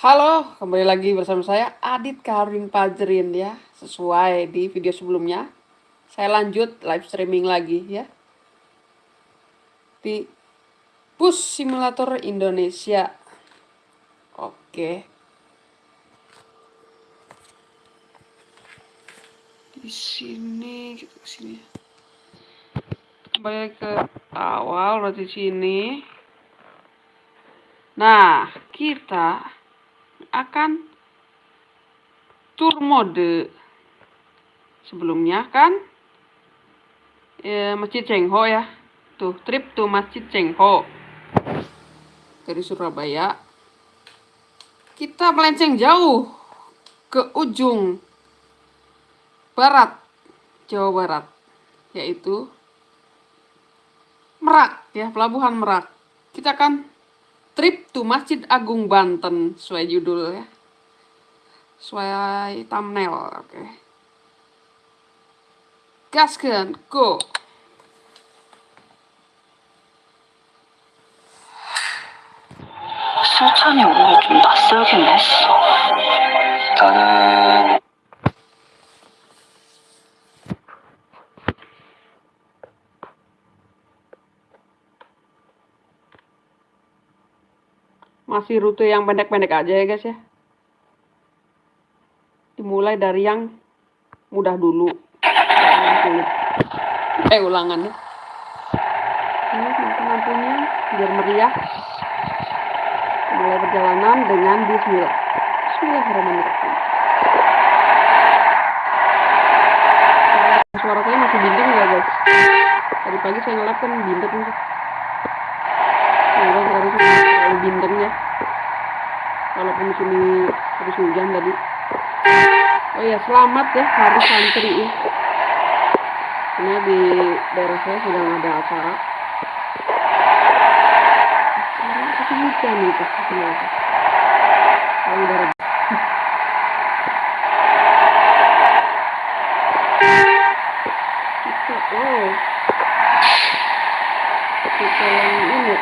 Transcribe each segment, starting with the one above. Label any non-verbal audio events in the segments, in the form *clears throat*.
Halo, kembali lagi bersama saya Adit Karin Pajrin ya. Sesuai di video sebelumnya, saya lanjut live streaming lagi ya. Di Bus Simulator Indonesia. Oke. Di sini kita ke sini. Kembali ke awal berarti sini. Nah, kita akan tour mode sebelumnya kan ya, Masjid Cengho ya. Tuh trip to Masjid Cengho dari Surabaya. Kita melenceng jauh ke ujung barat Jawa Barat yaitu Merak ya pelabuhan Merak. Kita akan Trip to Masjid Agung Banten sesuai judul ya. Sesuai thumbnail, oke. Okay. Gaskan, go. 수찬이 오늘 좀 낯설긴 했어. 나는 masih rute yang pendek-pendek aja ya guys ya. Dimulai dari yang mudah dulu. Eh ulangannya ini lampu-lampunya biar meriah. Mulai perjalanan dengan bismillah. Bismillahirrahmanirrahim. Suara saya masih bindeng ya guys. Tadi pagi saya ngelap kan bindeng nih semoga sekarang terlalu bindeng ya di sini habis hujan tadi. Oh ya selamat ya hari santri ya. Karena di daerah saya sedang ada acara. Acara tapi hujan itu kalau daerah kita oh kita yang ini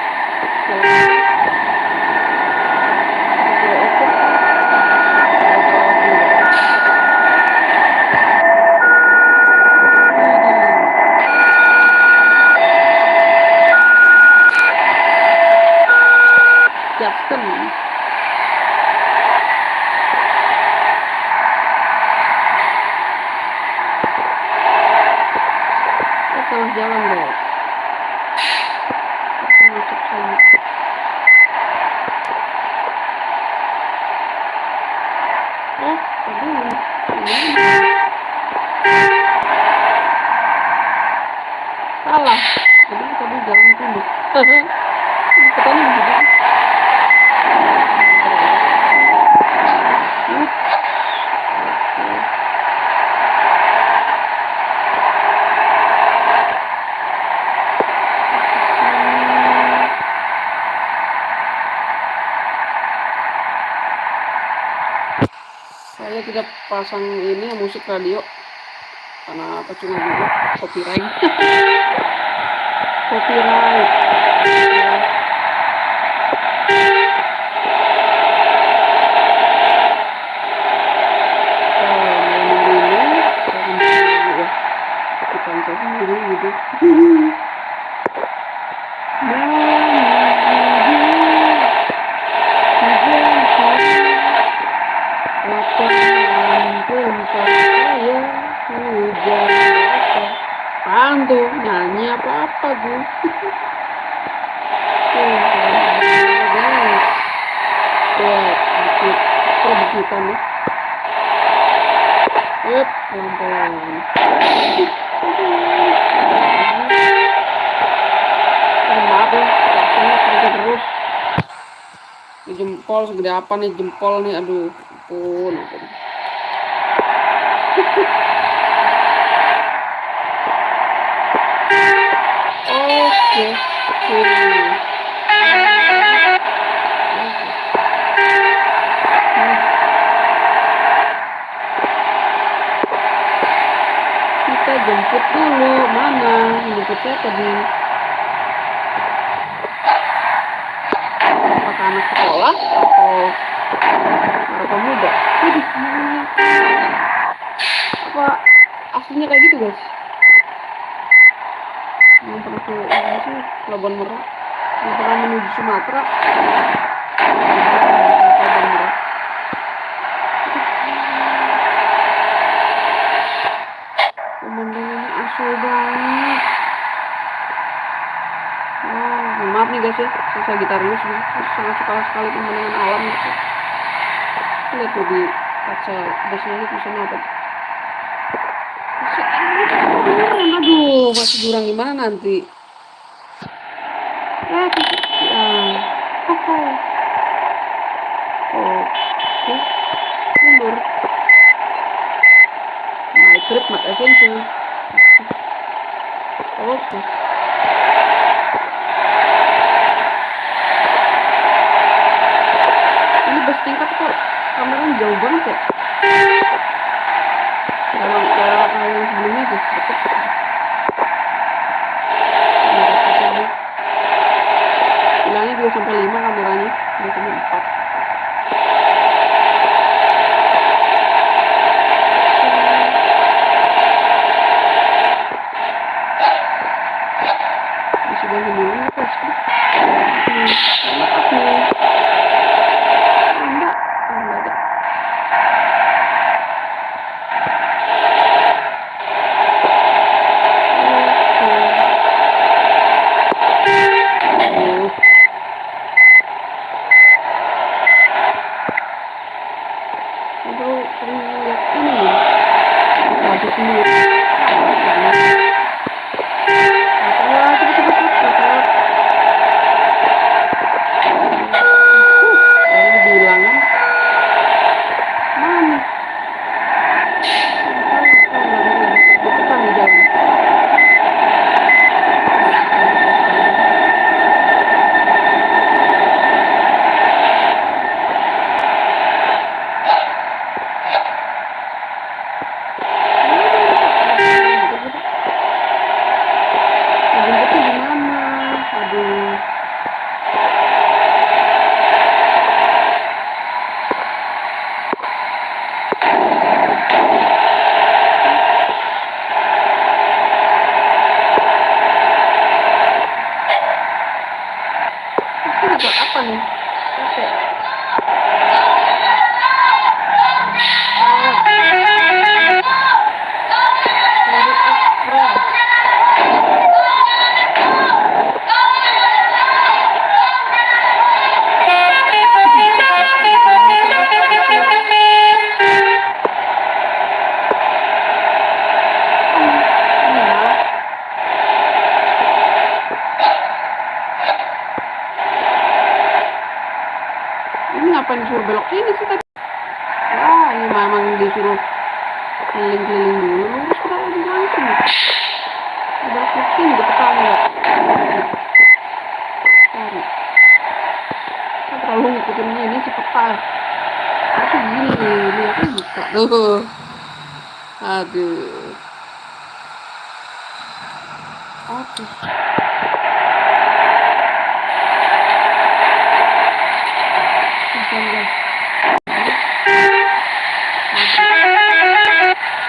Justin kita salah jalan guys kita masuk sana eh tadi ini salah tadi tadi jalan tunduk ketemu juga saya tidak pasang ini musik radio. Karena percuma juga copyright. *laughs* Copyright saya sendiri gitu Apaan tuh? Nyanyi apa-apa gue. Tuh, guys. Buat bukit perbukitan ya. Jempol segede apa nih jempol nih, aduh, ampun. *laughs* Oke, oke. jemput dulu. Mana? jemputnya tadi apakah anak sekolah atau baru pemuda? Waduh, apa aslinya kayak gitu guys? Yang pernah ke Pelabuhan Merak yang pernah menuju Sumatera. hmm, maaf nih guys ya. Saya gitarnya sudah sangat sekali sekali pemandangan alam gitu. Lihat tuh di kaca busnya itu sana apa masih aduh masih jurang gimana nanti? Ah, ya. oh, oh. oke. Mundur my trip my adventure oke. okay.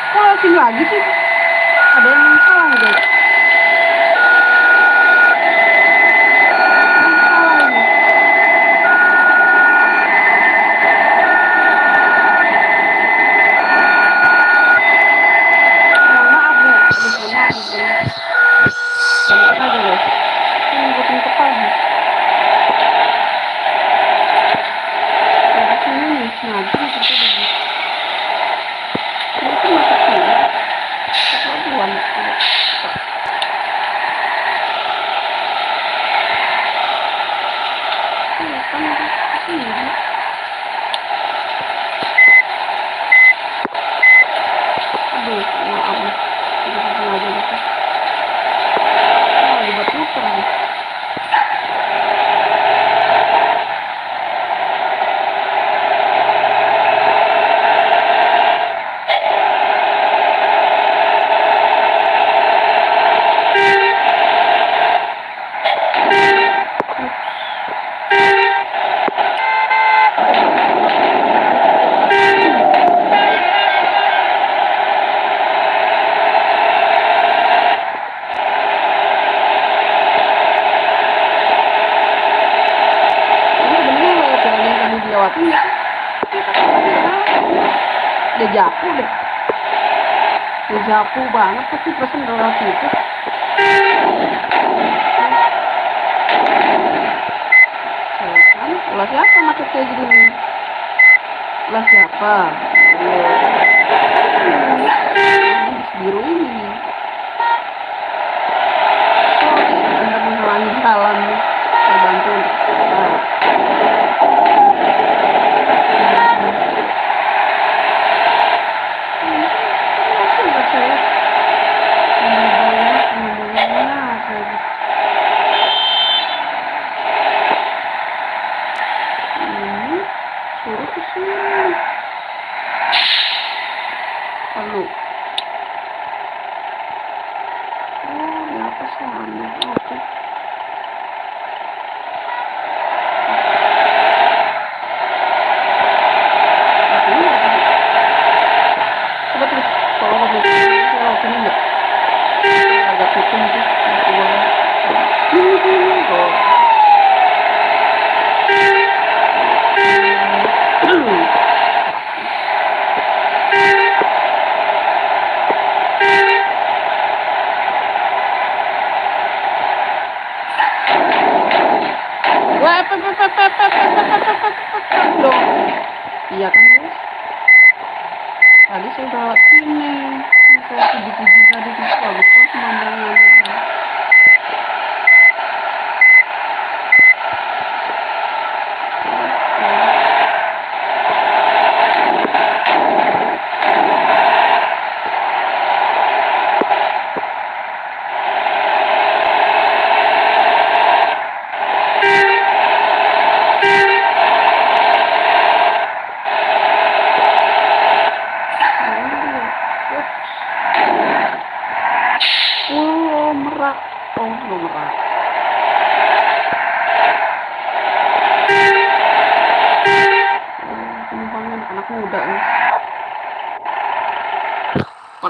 Kok lagi sih? kaku banget pasti persen dalam itu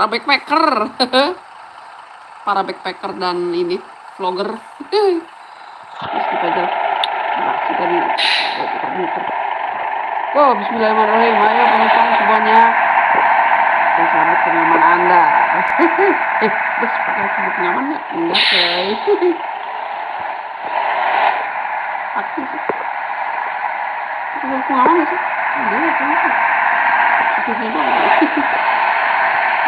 backpacker. *laughs* Para backpacker dan ini vlogger. Wow bismillahirrahmanirrahim. Ayo penonton semuanya. Dan selamat kenyaman anda. *laughs* Eh terus pakai sebut nyaman ya enggak coy. *laughs* Aku sih. Aku nyaman sih? Enggak ya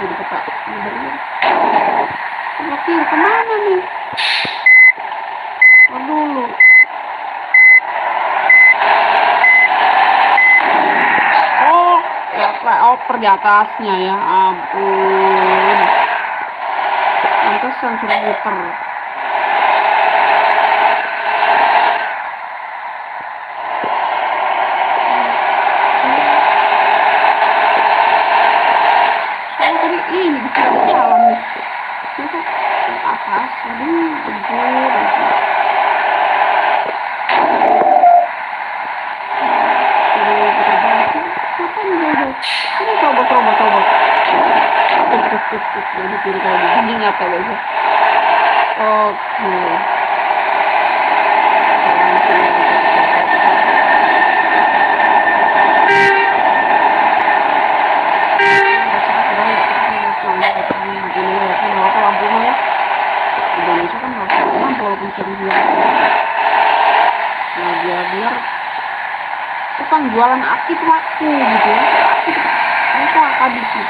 tuh dibuka mobilnya mobil ke mana nih? Oh dulu. Oh ya, apa oper di atasnya ya ampun. Pantesan sudah muter. Bye. jualan aktif aku gitu ya. Aku akan di sini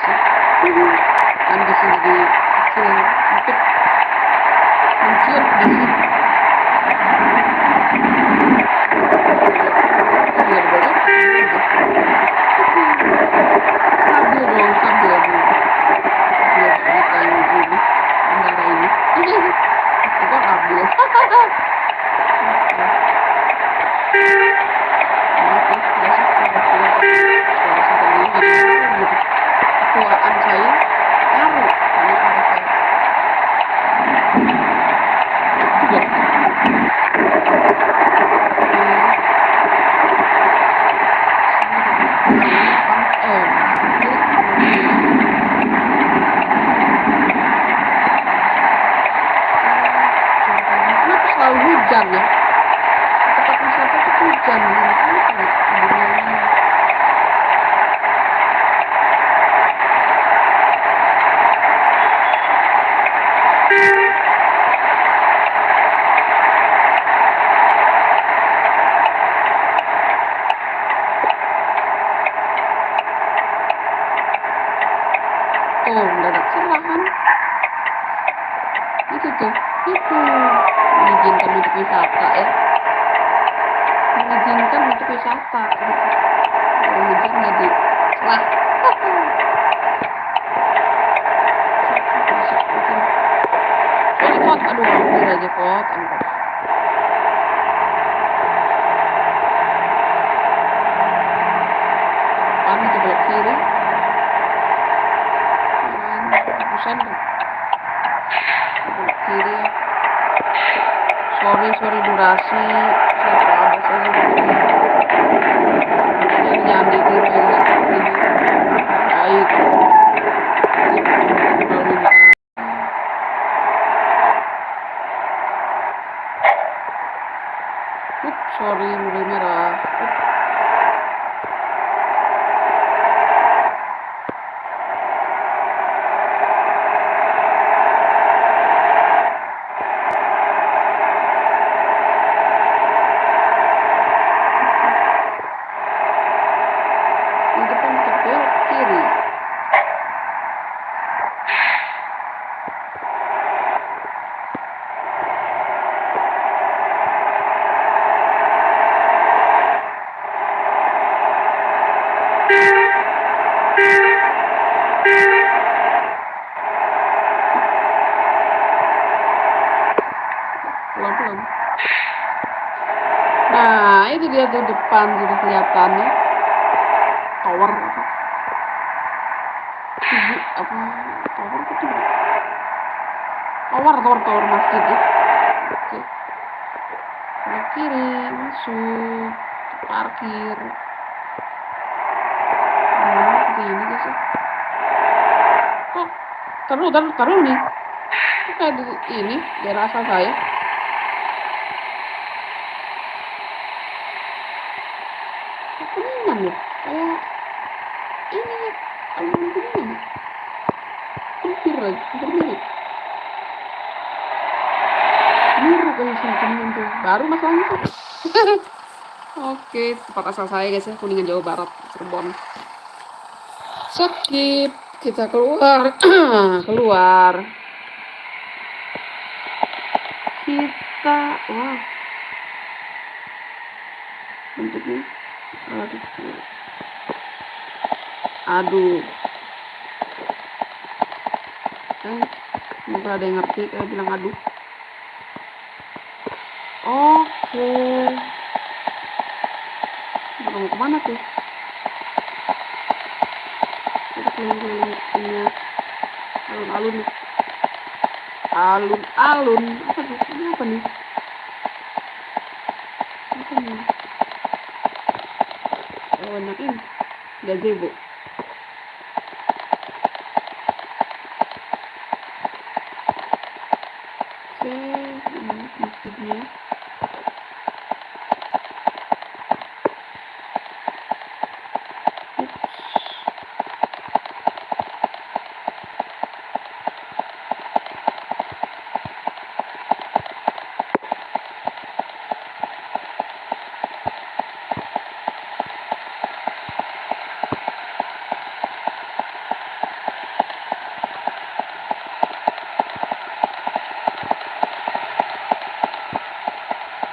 sih jadi kan bisa jadi kecil God and depan sudah kelihatan ya tower apa? Apa? Tower tuh tower tower tower masjid ya. Oke. Kiri masuk parkir. Nah seperti ini guys ya kok taruh taruh nih? Kayak di ini daerah asal saya Kok kuningan ya kayak ini ya alun kuningan ya hampir lagi hampir mirip mirip kayak sama kuningan tuh baru masalahnya *laughs* oke tempat asal saya guys ya kuningan jawa barat Cirebon. Skip kita keluar. *clears throat* Keluar. Kita wah. Bentuknya aduh aduh. Eh ada yang ngerti kayak bilang aduh oke. Kita mau ke mana tuh? Kita keliling-keliling punya alun-alun. Alun-alun. Apa tuh? Ini apa nih? Apa nih? Oh enak ini gazebo oke ini masjidnya Ups.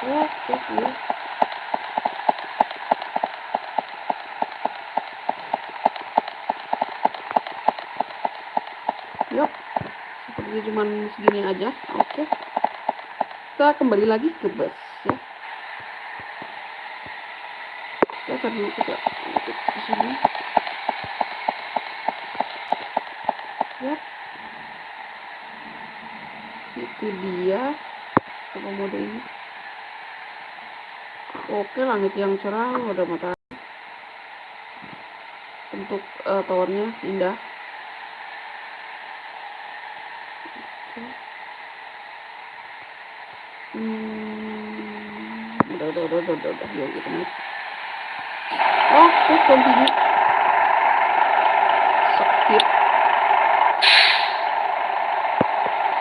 Oke, iya. Yuk, seperti cuman segini aja. Oke. Kita kembali lagi ke bus ya. Kita tar dulu kita ikut ke sini. Yap. Itu dia. Coba mode ini. Oke, langit yang cerah, ada matahari. Untuk eh, towernya indah. Udah, udah, yuk kita naik. Oke, continue. Skip.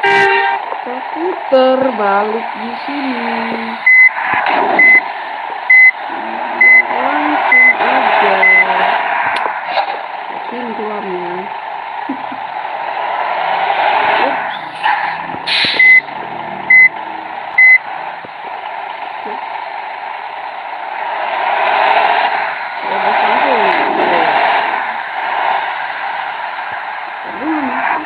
Kita putar balik di sini. langsung aja sini keluarnya Ups. Oke. Terobos langsung. Aduh, ini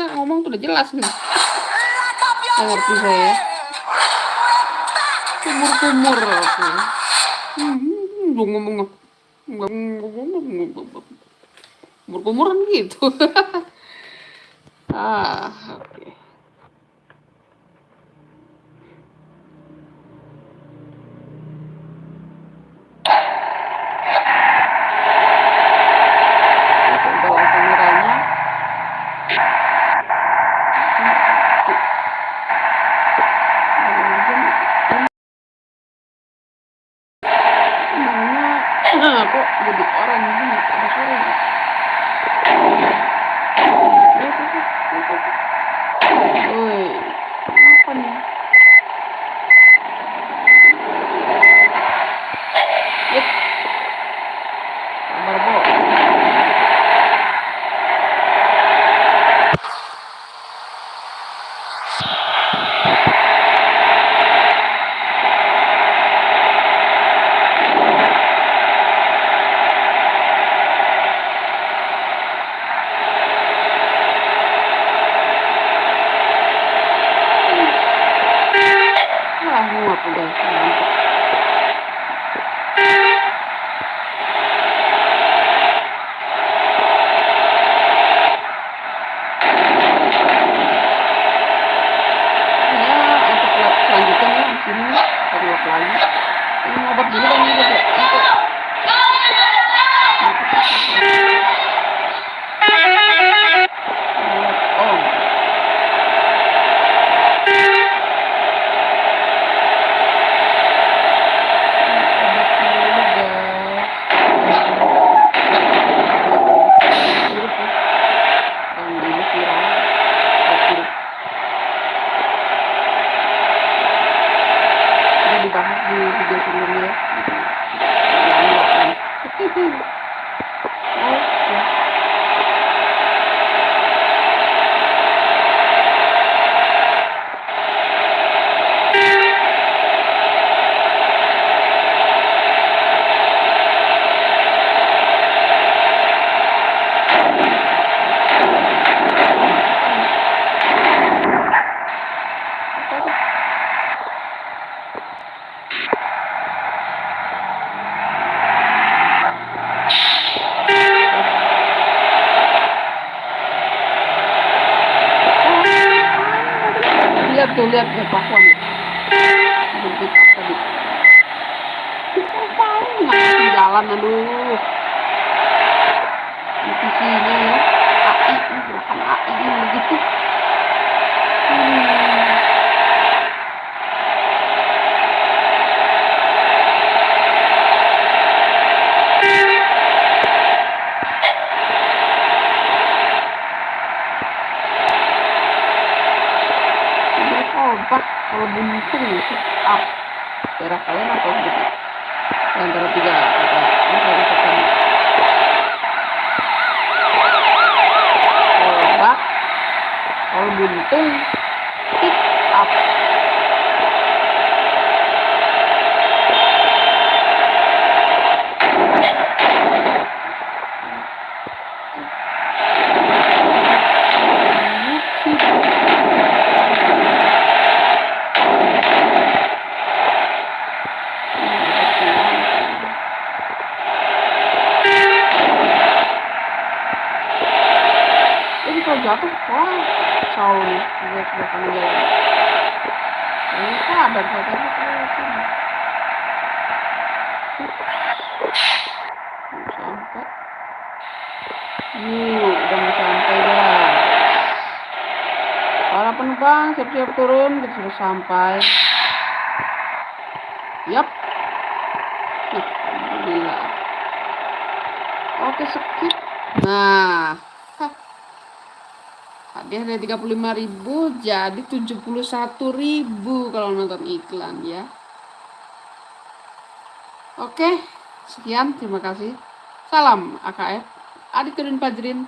masa ngomong tuh udah jelas nih. Nggak ngerti saya ya. kumur-kumur aku. Hmm, Ngomong-ngomong, kumur-kumuran gitu. *laughs* Ah oke. okay. Lihat tuh lihat tuh pakuan bentuk apa tadi apaan ngasih jalan aduh. Divisinya ya. AI gerakan AI ini gitu hmm. Ini obat kalau buntung sit up daerah kalian apa gitu Di antara tiga kata ini harus tekan obat kalau buntung sit up Ini kalau jatuh, wah, kacau nih. Para penumpang siap-siap turun, kita sudah sampai. Yap. Nah. Oke, skip. Nah, Hadiah dari 35.000 jadi 71.000 kalau nonton iklan ya. Oke, sekian terima kasih. Salam AKF. Adik Turin Fajrin.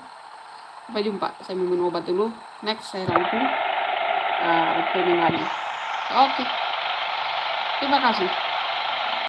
Sampai jumpa. Saya minum obat dulu. Next saya rangkum uh, reviewing lagi. Oke. Terima kasih.